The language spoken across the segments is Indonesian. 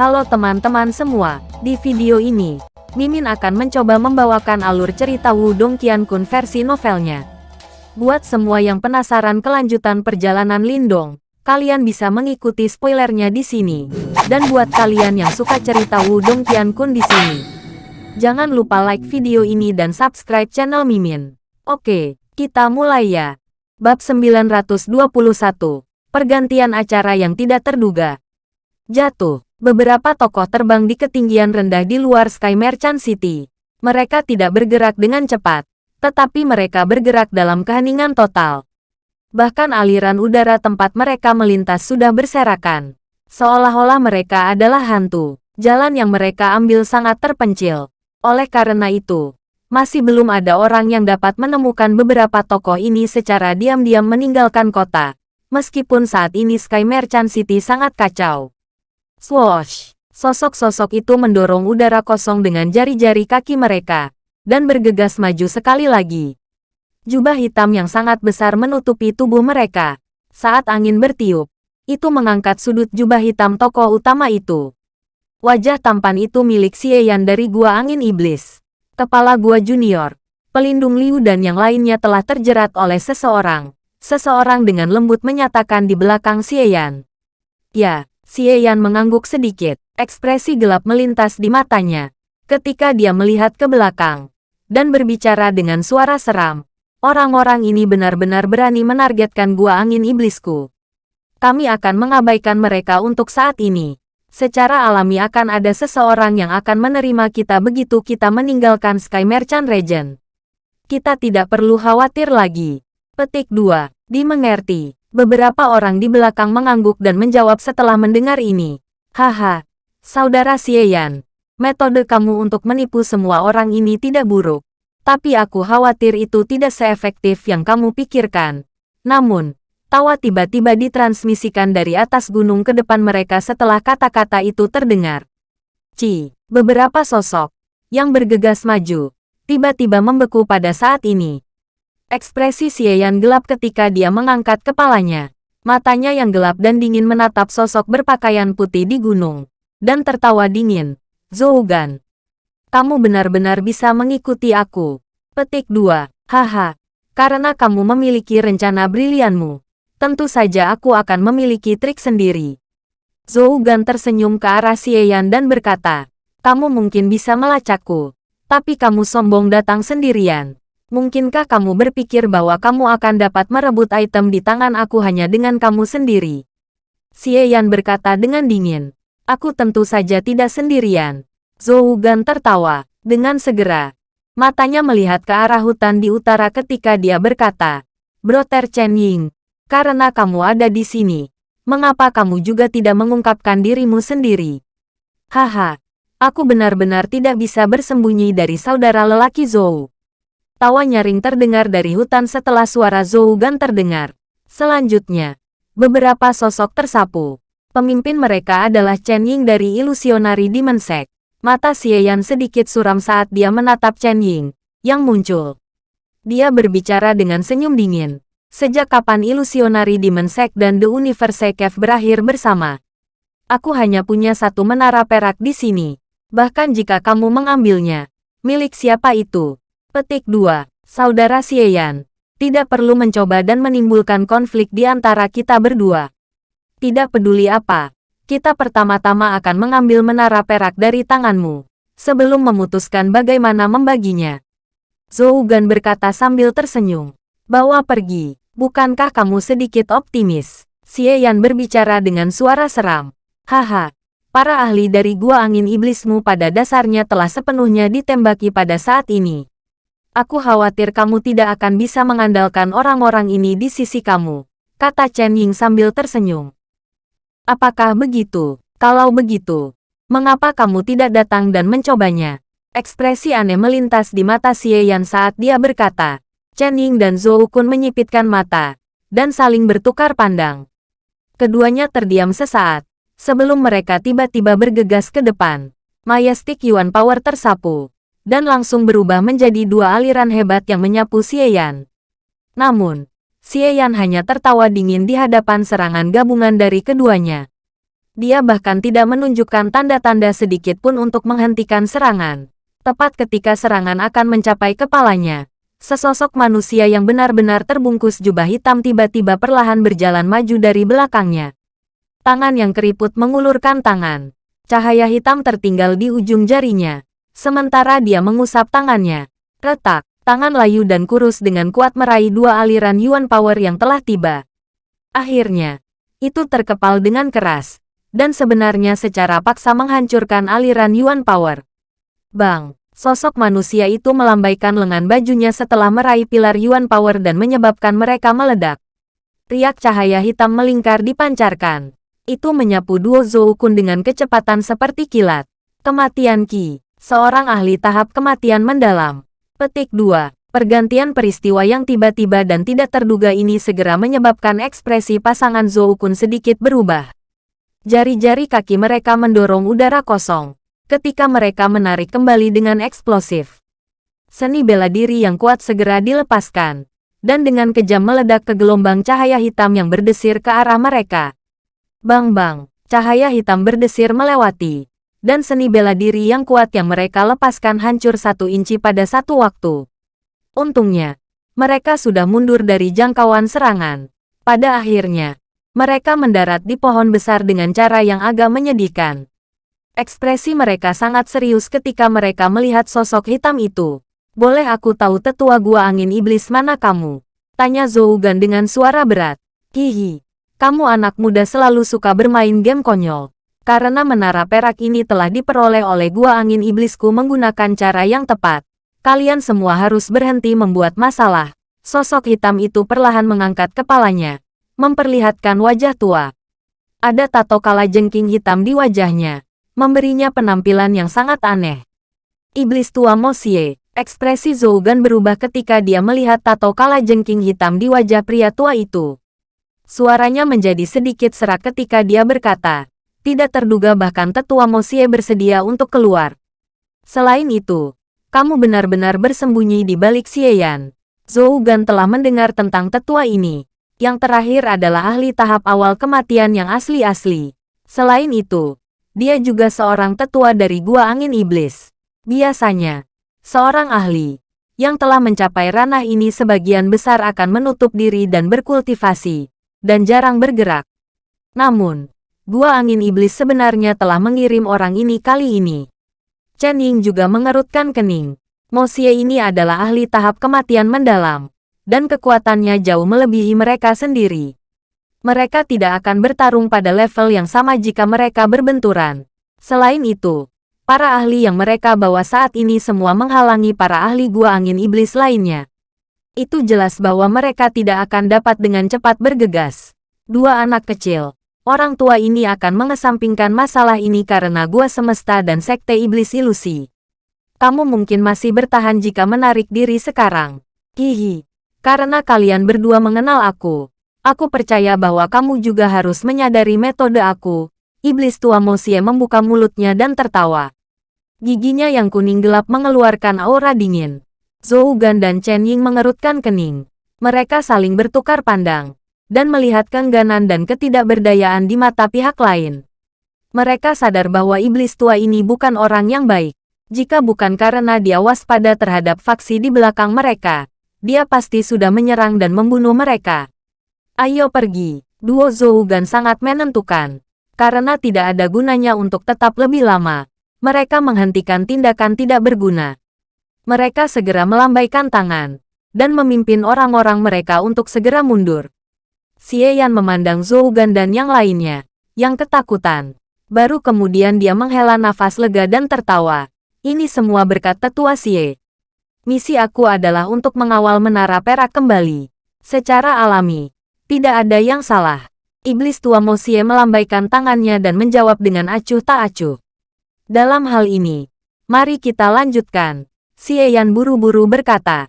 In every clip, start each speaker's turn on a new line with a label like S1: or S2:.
S1: Halo teman-teman semua, di video ini, Mimin akan mencoba membawakan alur cerita Wudong Qiankun versi novelnya. Buat semua yang penasaran kelanjutan perjalanan Lindong, kalian bisa mengikuti spoilernya di sini. Dan buat kalian yang suka cerita Wudong Qiankun di sini, jangan lupa like video ini dan subscribe channel Mimin. Oke, kita mulai ya. Bab 921, Pergantian acara yang tidak terduga. Jatuh. Beberapa tokoh terbang di ketinggian rendah di luar Sky Merchant City. Mereka tidak bergerak dengan cepat, tetapi mereka bergerak dalam keheningan total. Bahkan aliran udara tempat mereka melintas sudah berserakan. Seolah-olah mereka adalah hantu. Jalan yang mereka ambil sangat terpencil. Oleh karena itu, masih belum ada orang yang dapat menemukan beberapa tokoh ini secara diam-diam meninggalkan kota. Meskipun saat ini Sky Merchant City sangat kacau. Swoosh! Sosok-sosok itu mendorong udara kosong dengan jari-jari kaki mereka, dan bergegas maju sekali lagi. Jubah hitam yang sangat besar menutupi tubuh mereka. Saat angin bertiup, itu mengangkat sudut jubah hitam tokoh utama itu. Wajah tampan itu milik Xieyan dari Gua Angin Iblis. Kepala Gua Junior, pelindung Liu dan yang lainnya telah terjerat oleh seseorang. Seseorang dengan lembut menyatakan di belakang Xieyan. Ya, Xie Yan mengangguk sedikit. Ekspresi gelap melintas di matanya. Ketika dia melihat ke belakang. Dan berbicara dengan suara seram. Orang-orang ini benar-benar berani menargetkan gua angin iblisku. Kami akan mengabaikan mereka untuk saat ini. Secara alami akan ada seseorang yang akan menerima kita begitu kita meninggalkan Sky Merchant Region. Kita tidak perlu khawatir lagi. Petik 2. Dimengerti. Beberapa orang di belakang mengangguk dan menjawab setelah mendengar ini. Haha, saudara Xieyan, metode kamu untuk menipu semua orang ini tidak buruk. Tapi aku khawatir itu tidak seefektif yang kamu pikirkan. Namun, tawa tiba-tiba ditransmisikan dari atas gunung ke depan mereka setelah kata-kata itu terdengar. Ci, beberapa sosok yang bergegas maju, tiba-tiba membeku pada saat ini. Ekspresi Xieyan gelap ketika dia mengangkat kepalanya. Matanya yang gelap dan dingin menatap sosok berpakaian putih di gunung. Dan tertawa dingin. Zougan. Kamu benar-benar bisa mengikuti aku. Petik 2. Haha. Karena kamu memiliki rencana brilianmu. Tentu saja aku akan memiliki trik sendiri. Zougan tersenyum ke arah Xieyan dan berkata, Kamu mungkin bisa melacakku. Tapi kamu sombong datang sendirian. Mungkinkah kamu berpikir bahwa kamu akan dapat merebut item di tangan aku hanya dengan kamu sendiri? Xie Yan berkata dengan dingin. Aku tentu saja tidak sendirian. Zhou Gan tertawa. Dengan segera. Matanya melihat ke arah hutan di utara ketika dia berkata, Brother Chen Ying, karena kamu ada di sini, mengapa kamu juga tidak mengungkapkan dirimu sendiri? Haha, aku benar-benar tidak bisa bersembunyi dari saudara lelaki Zhou. Tawa nyaring terdengar dari hutan setelah suara Zhou Gan terdengar. Selanjutnya, beberapa sosok tersapu. Pemimpin mereka adalah Chen Ying dari Ilusionari Dimensek. Mata Xieyan sedikit suram saat dia menatap Chen Ying, yang muncul. Dia berbicara dengan senyum dingin. Sejak kapan Ilusionari Dimensek dan The Universe Cave berakhir bersama? Aku hanya punya satu menara perak di sini. Bahkan jika kamu mengambilnya, milik siapa itu? Petik 2. Saudara Xieyan. Tidak perlu mencoba dan menimbulkan konflik di antara kita berdua. Tidak peduli apa. Kita pertama-tama akan mengambil menara perak dari tanganmu. Sebelum memutuskan bagaimana membaginya. Zhou Gan berkata sambil tersenyum. Bawa pergi. Bukankah kamu sedikit optimis? Xieyan berbicara dengan suara seram. Haha, para ahli dari gua angin iblismu pada dasarnya telah sepenuhnya ditembaki pada saat ini. Aku khawatir kamu tidak akan bisa mengandalkan orang-orang ini di sisi kamu, kata Chen Ying sambil tersenyum. Apakah begitu? Kalau begitu, mengapa kamu tidak datang dan mencobanya? Ekspresi aneh melintas di mata Xie Yan saat dia berkata. Chen Ying dan Zhou Kun menyipitkan mata, dan saling bertukar pandang. Keduanya terdiam sesaat, sebelum mereka tiba-tiba bergegas ke depan. Majestic Yuan Power tersapu, dan langsung berubah menjadi dua aliran hebat yang menyapu Xieyan. Namun, Xieyan hanya tertawa dingin di hadapan serangan gabungan dari keduanya. Dia bahkan tidak menunjukkan tanda-tanda sedikit pun untuk menghentikan serangan. Tepat ketika serangan akan mencapai kepalanya, sesosok manusia yang benar-benar terbungkus jubah hitam tiba-tiba perlahan berjalan maju dari belakangnya. Tangan yang keriput mengulurkan tangan. Cahaya hitam tertinggal di ujung jarinya. Sementara dia mengusap tangannya. Retak, tangan layu dan kurus dengan kuat meraih dua aliran Yuan Power yang telah tiba. Akhirnya, itu terkepal dengan keras dan sebenarnya secara paksa menghancurkan aliran Yuan Power. Bang, sosok manusia itu melambaikan lengan bajunya setelah meraih pilar Yuan Power dan menyebabkan mereka meledak. Riak cahaya hitam melingkar dipancarkan. Itu menyapu duo Zhou Kun dengan kecepatan seperti kilat. Kematian Qi, seorang ahli tahap kematian mendalam. Petik 2. Pergantian peristiwa yang tiba-tiba dan tidak terduga ini segera menyebabkan ekspresi pasangan Zhou Kun sedikit berubah. Jari-jari kaki mereka mendorong udara kosong ketika mereka menarik kembali dengan eksplosif. Seni bela diri yang kuat segera dilepaskan, dan dengan kejam meledak ke gelombang cahaya hitam yang berdesir ke arah mereka. Bang-bang, cahaya hitam berdesir melewati, dan seni bela diri yang kuat yang mereka lepaskan hancur satu inci pada satu waktu. Untungnya, mereka sudah mundur dari jangkauan serangan. Pada akhirnya, mereka mendarat di pohon besar dengan cara yang agak menyedihkan. Ekspresi mereka sangat serius ketika mereka melihat sosok hitam itu. Boleh aku tahu tetua gua angin iblis mana kamu? Tanya Zougan dengan suara berat. Hihi, kamu anak muda selalu suka bermain game konyol. Karena menara perak ini telah diperoleh oleh gua angin iblisku menggunakan cara yang tepat. Kalian semua harus berhenti membuat masalah. Sosok hitam itu perlahan mengangkat kepalanya memperlihatkan wajah tua. Ada tato kala jengking hitam di wajahnya, memberinya penampilan yang sangat aneh. Iblis tua Mosie, ekspresi Zougan berubah ketika dia melihat tato kala jengking hitam di wajah pria tua itu. Suaranya menjadi sedikit serak ketika dia berkata, tidak terduga bahkan tetua Mosie bersedia untuk keluar. Selain itu, kamu benar-benar bersembunyi di balik Xieyan. Zougan telah mendengar tentang tetua ini, yang terakhir adalah ahli tahap awal kematian yang asli-asli. Selain itu, dia juga seorang tetua dari Gua Angin Iblis. Biasanya, seorang ahli yang telah mencapai ranah ini sebagian besar akan menutup diri dan berkultivasi, dan jarang bergerak. Namun, Gua Angin Iblis sebenarnya telah mengirim orang ini kali ini. Chen Ying juga mengerutkan kening. Mosie ini adalah ahli tahap kematian mendalam dan kekuatannya jauh melebihi mereka sendiri. Mereka tidak akan bertarung pada level yang sama jika mereka berbenturan. Selain itu, para ahli yang mereka bawa saat ini semua menghalangi para ahli gua angin iblis lainnya. Itu jelas bahwa mereka tidak akan dapat dengan cepat bergegas. Dua anak kecil, orang tua ini akan mengesampingkan masalah ini karena gua semesta dan sekte iblis ilusi. Kamu mungkin masih bertahan jika menarik diri sekarang. Hihi. Karena kalian berdua mengenal aku, aku percaya bahwa kamu juga harus menyadari metode aku. Iblis tua Mosie membuka mulutnya dan tertawa. Giginya yang kuning gelap mengeluarkan aura dingin. Zhou Gan dan Chen Ying mengerutkan kening. Mereka saling bertukar pandang dan melihat keengganan dan ketidakberdayaan di mata pihak lain. Mereka sadar bahwa iblis tua ini bukan orang yang baik. Jika bukan karena dia waspada terhadap faksi di belakang mereka, dia pasti sudah menyerang dan membunuh mereka. Ayo pergi, duo Zougan sangat menentukan. Karena tidak ada gunanya untuk tetap lebih lama, mereka menghentikan tindakan tidak berguna. Mereka segera melambaikan tangan, dan memimpin orang-orang mereka untuk segera mundur. Xie Yan memandang Zougan dan yang lainnya, yang ketakutan. Baru kemudian dia menghela nafas lega dan tertawa. Ini semua berkat tetua Xie. Misi aku adalah untuk mengawal menara perak kembali. Secara alami, tidak ada yang salah. Iblis tua Mosie melambaikan tangannya dan menjawab dengan acuh tak acuh. Dalam hal ini, mari kita lanjutkan. Xie Yan buru-buru berkata.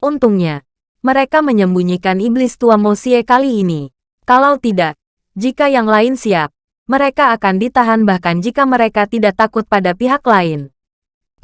S1: Untungnya, mereka menyembunyikan iblis tua Mosie kali ini. Kalau tidak, jika yang lain siap, mereka akan ditahan bahkan jika mereka tidak takut pada pihak lain.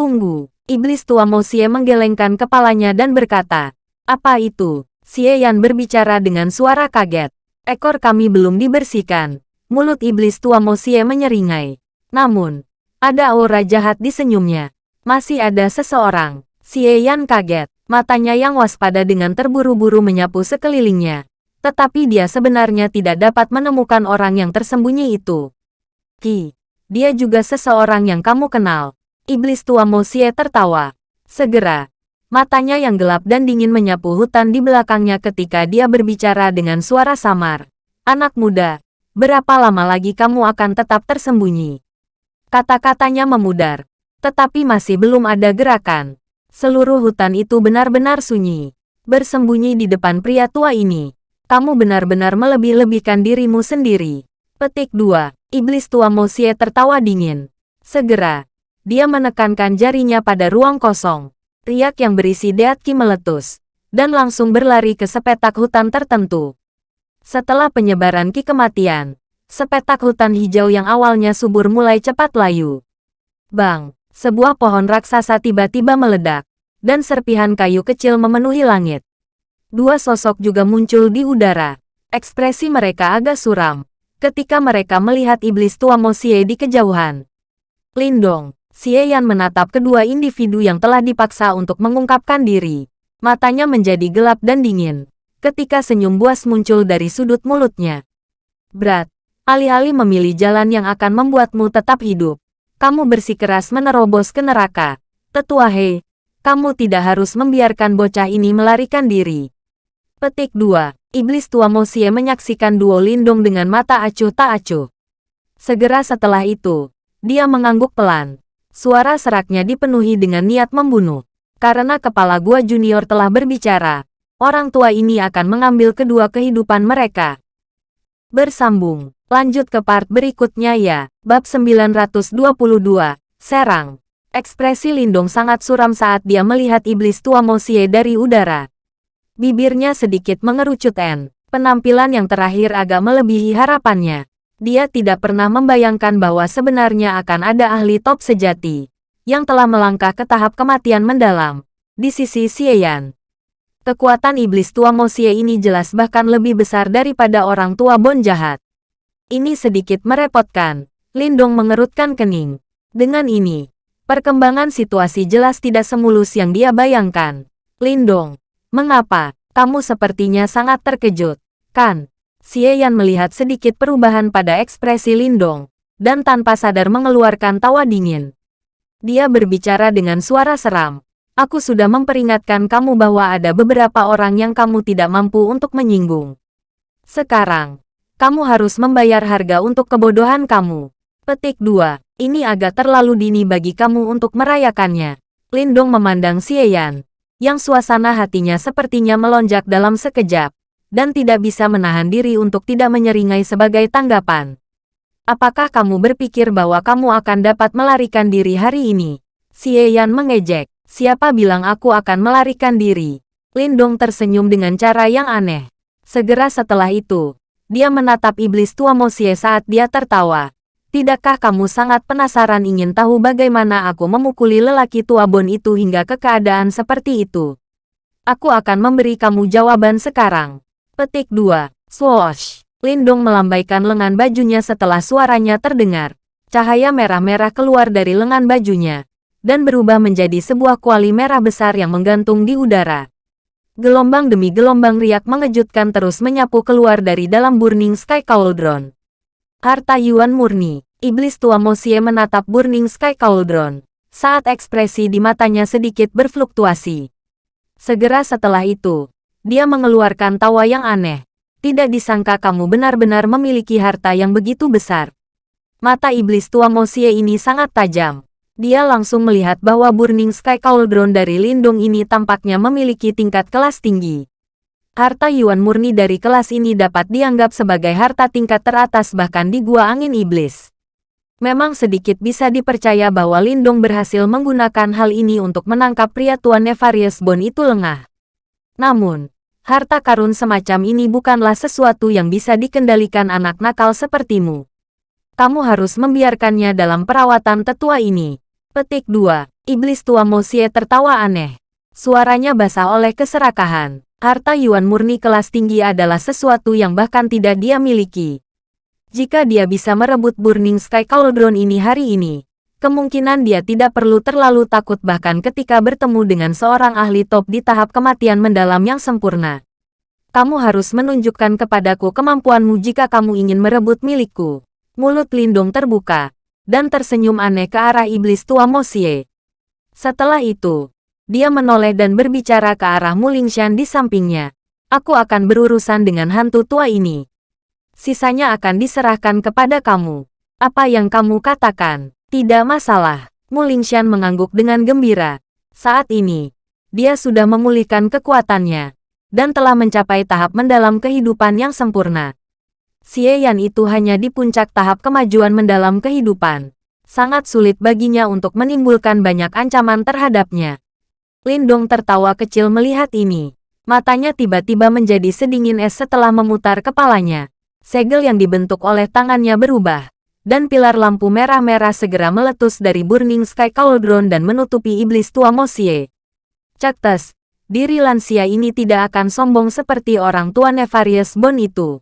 S1: Tunggu, Iblis tua Mosie menggelengkan kepalanya dan berkata, Apa itu? Xie Yan berbicara dengan suara kaget. Ekor kami belum dibersihkan. Mulut iblis tua Mosie menyeringai. Namun, ada aura jahat di senyumnya. Masih ada seseorang. Xie Yan kaget. Matanya yang waspada dengan terburu-buru menyapu sekelilingnya. Tetapi dia sebenarnya tidak dapat menemukan orang yang tersembunyi itu. Ki, dia juga seseorang yang kamu kenal. Iblis tua Mosie tertawa. Segera, matanya yang gelap dan dingin menyapu hutan di belakangnya ketika dia berbicara dengan suara samar. Anak muda, Berapa lama lagi kamu akan tetap tersembunyi? Kata-katanya memudar. Tetapi masih belum ada gerakan. Seluruh hutan itu benar-benar sunyi. Bersembunyi di depan pria tua ini. Kamu benar-benar melebih-lebihkan dirimu sendiri. Petik 2. Iblis tua Mosie tertawa dingin. Segera, dia menekankan jarinya pada ruang kosong. Riak yang berisi Deatki meletus. Dan langsung berlari ke sepetak hutan tertentu. Setelah penyebaran ki kematian, sepetak hutan hijau yang awalnya subur mulai cepat layu. Bang, sebuah pohon raksasa tiba-tiba meledak, dan serpihan kayu kecil memenuhi langit. Dua sosok juga muncul di udara. Ekspresi mereka agak suram, ketika mereka melihat iblis tua Mosie di kejauhan. Lindong, Xie Yan menatap kedua individu yang telah dipaksa untuk mengungkapkan diri. Matanya menjadi gelap dan dingin ketika senyum buas muncul dari sudut mulutnya. Berat, alih-alih memilih jalan yang akan membuatmu tetap hidup, kamu bersikeras menerobos ke neraka. Tetua Hei, kamu tidak harus membiarkan bocah ini melarikan diri. Petik 2. Iblis tua Mosie menyaksikan duo Lindung dengan mata acuh tak acuh. Segera setelah itu, dia mengangguk pelan. Suara seraknya dipenuhi dengan niat membunuh. Karena kepala gua junior telah berbicara, orang tua ini akan mengambil kedua kehidupan mereka. Bersambung, lanjut ke part berikutnya ya. Bab 922, Serang. Ekspresi Lindong sangat suram saat dia melihat iblis tua Mosie dari udara. Bibirnya sedikit mengerucut N. Penampilan yang terakhir agak melebihi harapannya. Dia tidak pernah membayangkan bahwa sebenarnya akan ada ahli top sejati yang telah melangkah ke tahap kematian mendalam di sisi Xieyan. Kekuatan iblis tua Mosie ini jelas bahkan lebih besar daripada orang tua Bon jahat. Ini sedikit merepotkan. Lindong mengerutkan kening. Dengan ini, perkembangan situasi jelas tidak semulus yang dia bayangkan. Lindong, mengapa? Kamu sepertinya sangat terkejut, kan? Xie melihat sedikit perubahan pada ekspresi Lindong, dan tanpa sadar mengeluarkan tawa dingin. Dia berbicara dengan suara seram. Aku sudah memperingatkan kamu bahwa ada beberapa orang yang kamu tidak mampu untuk menyinggung. Sekarang, kamu harus membayar harga untuk kebodohan kamu. Petik 2. Ini agak terlalu dini bagi kamu untuk merayakannya. Lindong memandang Xieyan, yang suasana hatinya sepertinya melonjak dalam sekejap, dan tidak bisa menahan diri untuk tidak menyeringai sebagai tanggapan. Apakah kamu berpikir bahwa kamu akan dapat melarikan diri hari ini? Xieyan mengejek. Siapa bilang aku akan melarikan diri? Lindong tersenyum dengan cara yang aneh. Segera setelah itu, dia menatap iblis tua Mosie saat dia tertawa. Tidakkah kamu sangat penasaran ingin tahu bagaimana aku memukuli lelaki tua Bon itu hingga ke keadaan seperti itu? Aku akan memberi kamu jawaban sekarang. Petik 2. Swoosh. Lindong melambaikan lengan bajunya setelah suaranya terdengar. Cahaya merah-merah keluar dari lengan bajunya dan berubah menjadi sebuah kuali merah besar yang menggantung di udara. Gelombang demi gelombang riak mengejutkan terus menyapu keluar dari dalam Burning Sky Cauldron. Harta Yuan murni, iblis tua Mosie menatap Burning Sky Cauldron, saat ekspresi di matanya sedikit berfluktuasi. Segera setelah itu, dia mengeluarkan tawa yang aneh. Tidak disangka kamu benar-benar memiliki harta yang begitu besar. Mata iblis tua Mosie ini sangat tajam dia langsung melihat bahwa Burning Sky Cauldron dari Lindung ini tampaknya memiliki tingkat kelas tinggi. Harta Yuan murni dari kelas ini dapat dianggap sebagai harta tingkat teratas bahkan di Gua Angin Iblis. Memang sedikit bisa dipercaya bahwa Lindung berhasil menggunakan hal ini untuk menangkap pria tua Nefarious Bone itu lengah. Namun, harta karun semacam ini bukanlah sesuatu yang bisa dikendalikan anak nakal sepertimu. Kamu harus membiarkannya dalam perawatan tetua ini. Petik 2. Iblis tua Mosie tertawa aneh. Suaranya basah oleh keserakahan. Harta Yuan murni kelas tinggi adalah sesuatu yang bahkan tidak dia miliki. Jika dia bisa merebut Burning Sky Cauldron ini hari ini, kemungkinan dia tidak perlu terlalu takut bahkan ketika bertemu dengan seorang ahli top di tahap kematian mendalam yang sempurna. Kamu harus menunjukkan kepadaku kemampuanmu jika kamu ingin merebut milikku. Mulut Lindung terbuka, dan tersenyum aneh ke arah iblis tua Mosie. Setelah itu, dia menoleh dan berbicara ke arah Mulingshan di sampingnya. Aku akan berurusan dengan hantu tua ini sisanya akan diserahkan kepada kamu. Apa yang kamu katakan, tidak masalah. Mulingshan mengangguk dengan gembira. Saat ini, dia sudah memulihkan kekuatannya, dan telah mencapai tahap mendalam kehidupan yang sempurna. Xie Yan itu hanya di puncak tahap kemajuan mendalam kehidupan. Sangat sulit baginya untuk menimbulkan banyak ancaman terhadapnya. Lindong tertawa kecil melihat ini. Matanya tiba-tiba menjadi sedingin es setelah memutar kepalanya. Segel yang dibentuk oleh tangannya berubah, dan pilar lampu merah-merah segera meletus dari Burning Sky Cauldron dan menutupi iblis tua Mosie. Caktes, diri lansia ini tidak akan sombong seperti orang tua Nefarious Bone itu.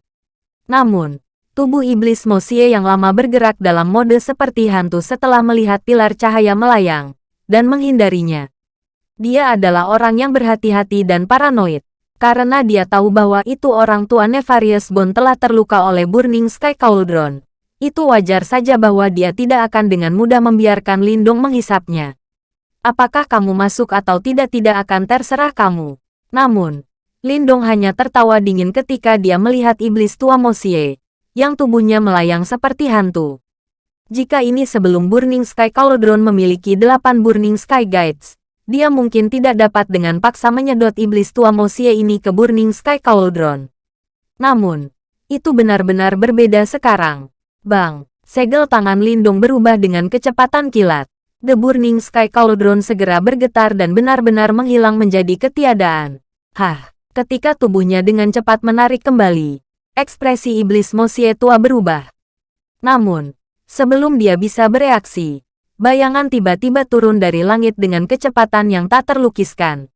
S1: Namun, tubuh iblis Mosie yang lama bergerak dalam mode seperti hantu setelah melihat pilar cahaya melayang, dan menghindarinya. Dia adalah orang yang berhati-hati dan paranoid karena dia tahu bahwa itu orang tua Nefarious Bone telah terluka oleh Burning Sky Cauldron. Itu wajar saja bahwa dia tidak akan dengan mudah membiarkan Lindung menghisapnya. Apakah kamu masuk atau tidak tidak akan terserah kamu. Namun, Lindong hanya tertawa dingin ketika dia melihat iblis tua Mosie, yang tubuhnya melayang seperti hantu. Jika ini sebelum Burning Sky Cauldron memiliki delapan Burning Sky Guides, dia mungkin tidak dapat dengan paksa menyedot iblis tua Mosie ini ke Burning Sky Cauldron. Namun, itu benar-benar berbeda sekarang. Bang, segel tangan Lindung berubah dengan kecepatan kilat. The Burning Sky Cauldron segera bergetar dan benar-benar menghilang menjadi ketiadaan. Hah, ketika tubuhnya dengan cepat menarik kembali, ekspresi iblis Mosie tua berubah. Namun, sebelum dia bisa bereaksi, Bayangan tiba-tiba turun dari langit dengan kecepatan yang tak terlukiskan.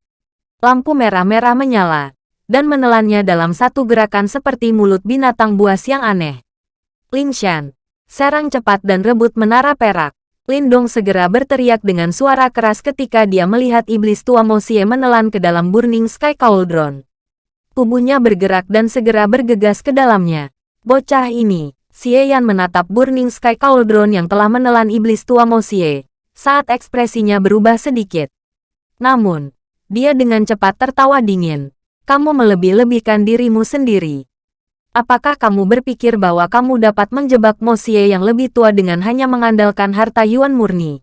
S1: Lampu merah-merah menyala, dan menelannya dalam satu gerakan seperti mulut binatang buas yang aneh. Lingshan, serang cepat dan rebut menara perak. Lindong segera berteriak dengan suara keras ketika dia melihat iblis tua Mosie menelan ke dalam Burning Sky Cauldron. Tubuhnya bergerak dan segera bergegas ke dalamnya. Bocah ini, Xie Yan menatap Burning Sky Cauldron yang telah menelan iblis tua Mosie, saat ekspresinya berubah sedikit. Namun, dia dengan cepat tertawa dingin. Kamu melebih-lebihkan dirimu sendiri. Apakah kamu berpikir bahwa kamu dapat menjebak Mosie yang lebih tua dengan hanya mengandalkan harta Yuan murni?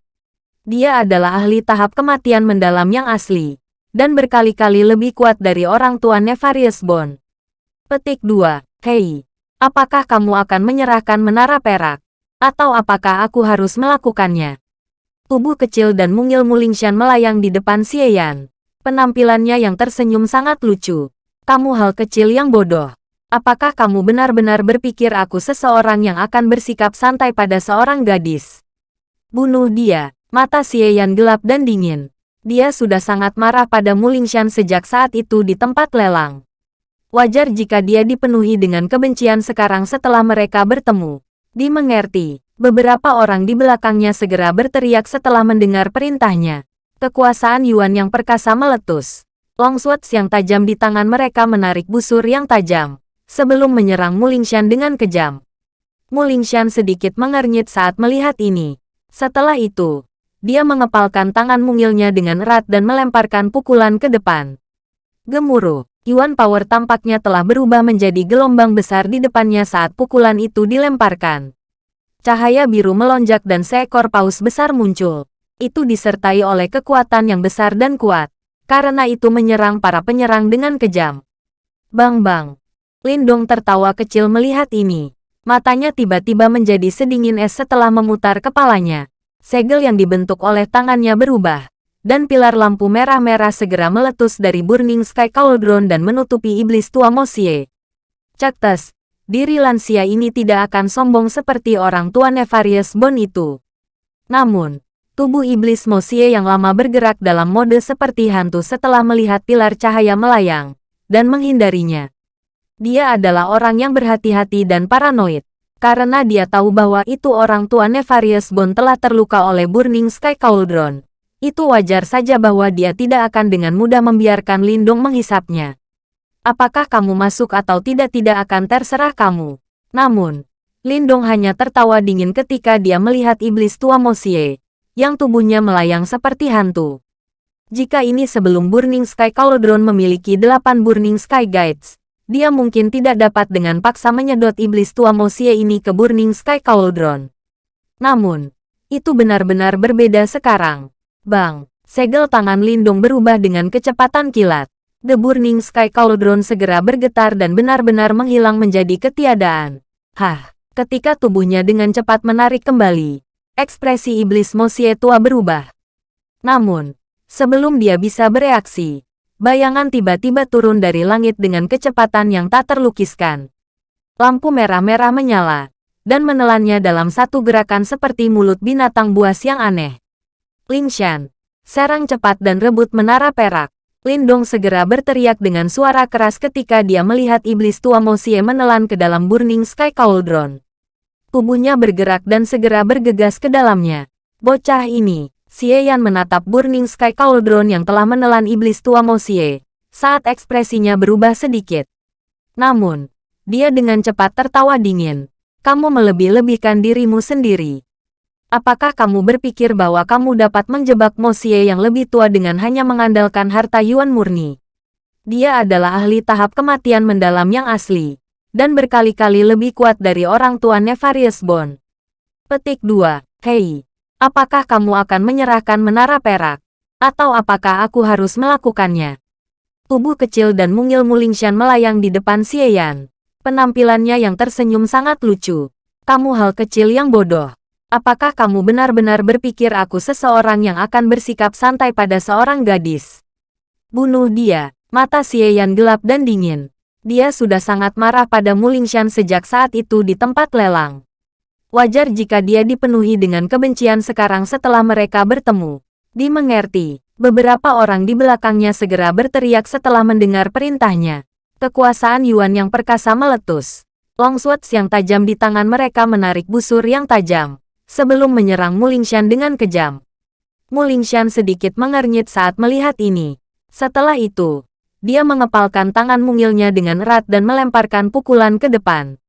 S1: Dia adalah ahli tahap kematian mendalam yang asli, dan berkali-kali lebih kuat dari orang tua Nefarious Bone. Petik 2. Hei, Apakah kamu akan menyerahkan menara perak? Atau apakah aku harus melakukannya? Tubuh kecil dan mungil Mulingshan melayang di depan Xieyan. Penampilannya yang tersenyum sangat lucu. Kamu hal kecil yang bodoh. Apakah kamu benar-benar berpikir aku seseorang yang akan bersikap santai pada seorang gadis? Bunuh dia. Mata Xieyan gelap dan dingin. Dia sudah sangat marah pada Mulingshan sejak saat itu di tempat lelang. Wajar jika dia dipenuhi dengan kebencian sekarang setelah mereka bertemu. Dimengerti, beberapa orang di belakangnya segera berteriak setelah mendengar perintahnya. Kekuasaan Yuan yang perkasa meletus. Longswords yang tajam di tangan mereka menarik busur yang tajam, sebelum menyerang Mulingshan dengan kejam. Mulingshan sedikit mengernyit saat melihat ini. Setelah itu, dia mengepalkan tangan mungilnya dengan erat dan melemparkan pukulan ke depan. Gemuruh. Yuan Power tampaknya telah berubah menjadi gelombang besar di depannya saat pukulan itu dilemparkan. Cahaya biru melonjak dan seekor paus besar muncul. Itu disertai oleh kekuatan yang besar dan kuat. Karena itu menyerang para penyerang dengan kejam. Bang-bang. Lindong tertawa kecil melihat ini. Matanya tiba-tiba menjadi sedingin es setelah memutar kepalanya. Segel yang dibentuk oleh tangannya berubah dan pilar lampu merah-merah segera meletus dari Burning Sky Cauldron dan menutupi iblis tua Mosie. Caktes, diri lansia ini tidak akan sombong seperti orang tua Nefarious Bone itu. Namun, tubuh iblis Mosie yang lama bergerak dalam mode seperti hantu setelah melihat pilar cahaya melayang, dan menghindarinya. Dia adalah orang yang berhati-hati dan paranoid. Karena dia tahu bahwa itu orang tua Nefarious Bone telah terluka oleh Burning Sky Cauldron. Itu wajar saja bahwa dia tidak akan dengan mudah membiarkan Lindung menghisapnya. Apakah kamu masuk atau tidak tidak akan terserah kamu. Namun, Lindong hanya tertawa dingin ketika dia melihat iblis tua Mosie, yang tubuhnya melayang seperti hantu. Jika ini sebelum Burning Sky Cauldron memiliki delapan Burning Sky Guides, dia mungkin tidak dapat dengan paksa menyedot iblis tua Mosie ini ke Burning Sky Cauldron. Namun, itu benar-benar berbeda sekarang. Bang, segel tangan Lindung berubah dengan kecepatan kilat. The Burning Sky Cauldron segera bergetar dan benar-benar menghilang menjadi ketiadaan. Hah, ketika tubuhnya dengan cepat menarik kembali, ekspresi iblis Mosie tua berubah. Namun, Sebelum dia bisa bereaksi, bayangan tiba-tiba turun dari langit dengan kecepatan yang tak terlukiskan. Lampu merah-merah menyala, dan menelannya dalam satu gerakan seperti mulut binatang buas yang aneh. Lingshan, serang cepat dan rebut menara perak. Lindong segera berteriak dengan suara keras ketika dia melihat iblis tua Mosie menelan ke dalam Burning Sky Cauldron. Tubuhnya bergerak dan segera bergegas ke dalamnya. Bocah ini, Xie Yan menatap Burning Sky Cauldron yang telah menelan iblis tua Mo Xie, saat ekspresinya berubah sedikit. Namun, dia dengan cepat tertawa dingin. Kamu melebih-lebihkan dirimu sendiri. Apakah kamu berpikir bahwa kamu dapat menjebak Mo Xie yang lebih tua dengan hanya mengandalkan harta Yuan murni? Dia adalah ahli tahap kematian mendalam yang asli, dan berkali-kali lebih kuat dari orang tua Nefarious Bone. Petik 2. Hei, Apakah kamu akan menyerahkan menara perak? Atau apakah aku harus melakukannya? Tubuh kecil dan mungil Mulingshan melayang di depan Xieyan. Penampilannya yang tersenyum sangat lucu. Kamu hal kecil yang bodoh. Apakah kamu benar-benar berpikir aku seseorang yang akan bersikap santai pada seorang gadis? Bunuh dia. Mata Xieyan gelap dan dingin. Dia sudah sangat marah pada Mulingshan sejak saat itu di tempat lelang. Wajar jika dia dipenuhi dengan kebencian sekarang setelah mereka bertemu. Dimengerti, beberapa orang di belakangnya segera berteriak setelah mendengar perintahnya. Kekuasaan Yuan yang perkasa meletus. Long swords yang tajam di tangan mereka menarik busur yang tajam, sebelum menyerang Mulingshan dengan kejam. Mulingshan sedikit mengernyit saat melihat ini. Setelah itu, dia mengepalkan tangan mungilnya dengan erat dan melemparkan pukulan ke depan.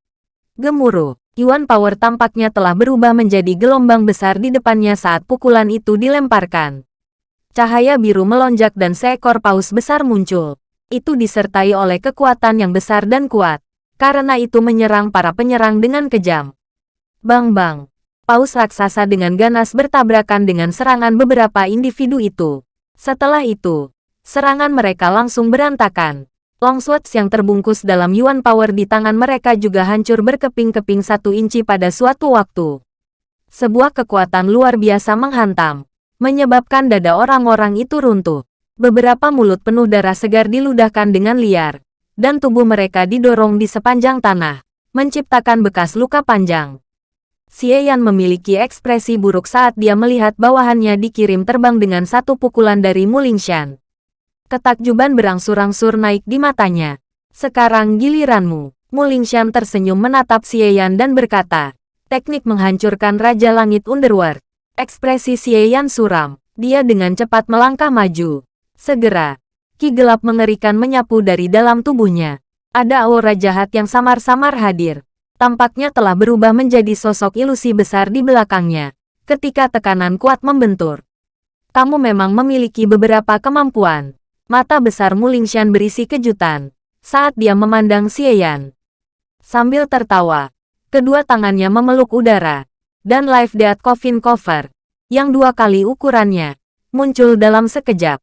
S1: Gemuruh. Yuan Power tampaknya telah berubah menjadi gelombang besar di depannya saat pukulan itu dilemparkan. Cahaya biru melonjak dan seekor paus besar muncul. Itu disertai oleh kekuatan yang besar dan kuat. Karena itu menyerang para penyerang dengan kejam. Bang-bang. Paus raksasa dengan ganas bertabrakan dengan serangan beberapa individu itu. Setelah itu, serangan mereka langsung berantakan. Longswords yang terbungkus dalam Yuan Power di tangan mereka juga hancur berkeping-keping satu inci pada suatu waktu. Sebuah kekuatan luar biasa menghantam, menyebabkan dada orang-orang itu runtuh. Beberapa mulut penuh darah segar diludahkan dengan liar, dan tubuh mereka didorong di sepanjang tanah, menciptakan bekas luka panjang. Xie Yan memiliki ekspresi buruk saat dia melihat bawahannya dikirim terbang dengan satu pukulan dari Mulingshan. Ketakjuban berangsur-angsur naik di matanya. Sekarang giliranmu. Mulingshan tersenyum menatap Xieyan dan berkata, teknik menghancurkan Raja Langit Underworld. Ekspresi Xieyan suram. Dia dengan cepat melangkah maju. Segera, ki gelap mengerikan menyapu dari dalam tubuhnya. Ada aura jahat yang samar-samar hadir. Tampaknya telah berubah menjadi sosok ilusi besar di belakangnya. Ketika tekanan kuat membentur. Kamu memang memiliki beberapa kemampuan. Mata besar Mulingshan berisi kejutan saat dia memandang Xieyan. Sambil tertawa, kedua tangannya memeluk udara, dan Life Death Coffin Cover, yang dua kali ukurannya, muncul dalam sekejap.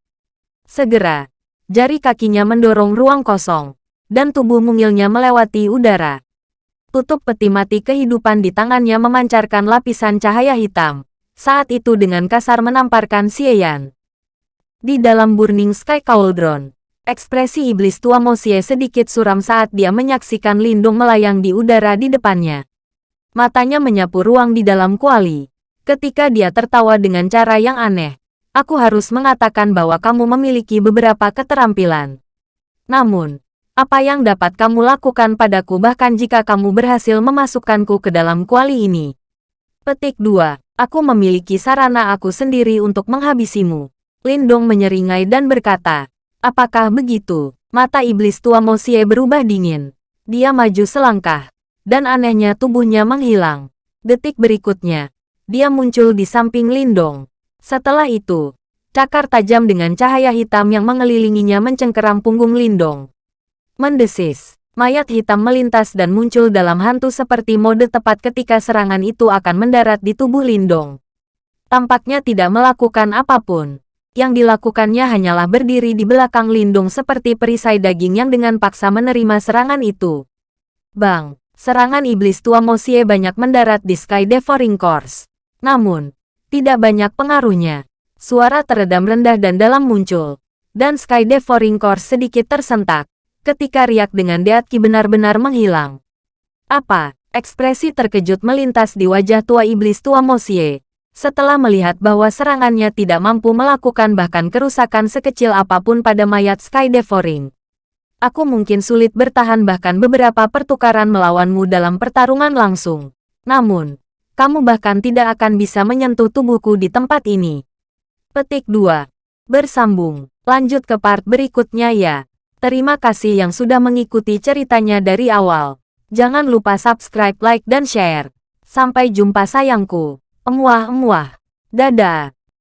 S1: Segera, jari kakinya mendorong ruang kosong, dan tubuh mungilnya melewati udara. Tutup peti mati kehidupan di tangannya memancarkan lapisan cahaya hitam, saat itu dengan kasar menamparkan Xieyan. Di dalam Burning Sky Cauldron, ekspresi iblis tua Mosie sedikit suram saat dia menyaksikan Lindung melayang di udara di depannya. Matanya menyapu ruang di dalam kuali. Ketika dia tertawa dengan cara yang aneh, aku harus mengatakan bahwa kamu memiliki beberapa keterampilan. Namun, Apa yang dapat kamu lakukan padaku bahkan jika kamu berhasil memasukkanku ke dalam kuali ini? Petik 2. Aku memiliki sarana aku sendiri untuk menghabisimu. Lindong menyeringai dan berkata, Apakah begitu? Mata iblis tua Mosie berubah dingin. Dia maju selangkah. Dan anehnya tubuhnya menghilang. Detik berikutnya, dia muncul di samping Lindong. Setelah itu, cakar tajam dengan cahaya hitam yang mengelilinginya mencengkeram punggung Lindong. Mendesis, mayat hitam melintas dan muncul dalam hantu seperti mode tepat ketika serangan itu akan mendarat di tubuh Lindong. Tampaknya tidak melakukan apa pun. Yang dilakukannya hanyalah berdiri di belakang Lindung seperti perisai daging yang dengan paksa menerima serangan itu. Bang, serangan iblis tua Mosie banyak mendarat di Sky Devouring Course. Namun, tidak banyak pengaruhnya. Suara teredam rendah dan dalam muncul. Dan Sky Devouring Course sedikit tersentak ketika riak dengan Deatki benar-benar menghilang. Apa? Ekspresi terkejut melintas di wajah tua iblis tua Mosie. Setelah melihat bahwa serangannya tidak mampu melakukan bahkan kerusakan sekecil apa pun pada mayat Sky Devouring. Aku mungkin sulit bertahan bahkan beberapa pertukaran melawanmu dalam pertarungan langsung. Namun, kamu bahkan tidak akan bisa menyentuh tubuhku di tempat ini. Petik 2. Bersambung. Lanjut ke part berikutnya ya. Terima kasih yang sudah mengikuti ceritanya dari awal. Jangan lupa subscribe, like, dan share. Sampai jumpa sayangku. Emuah-emuah. Dadah.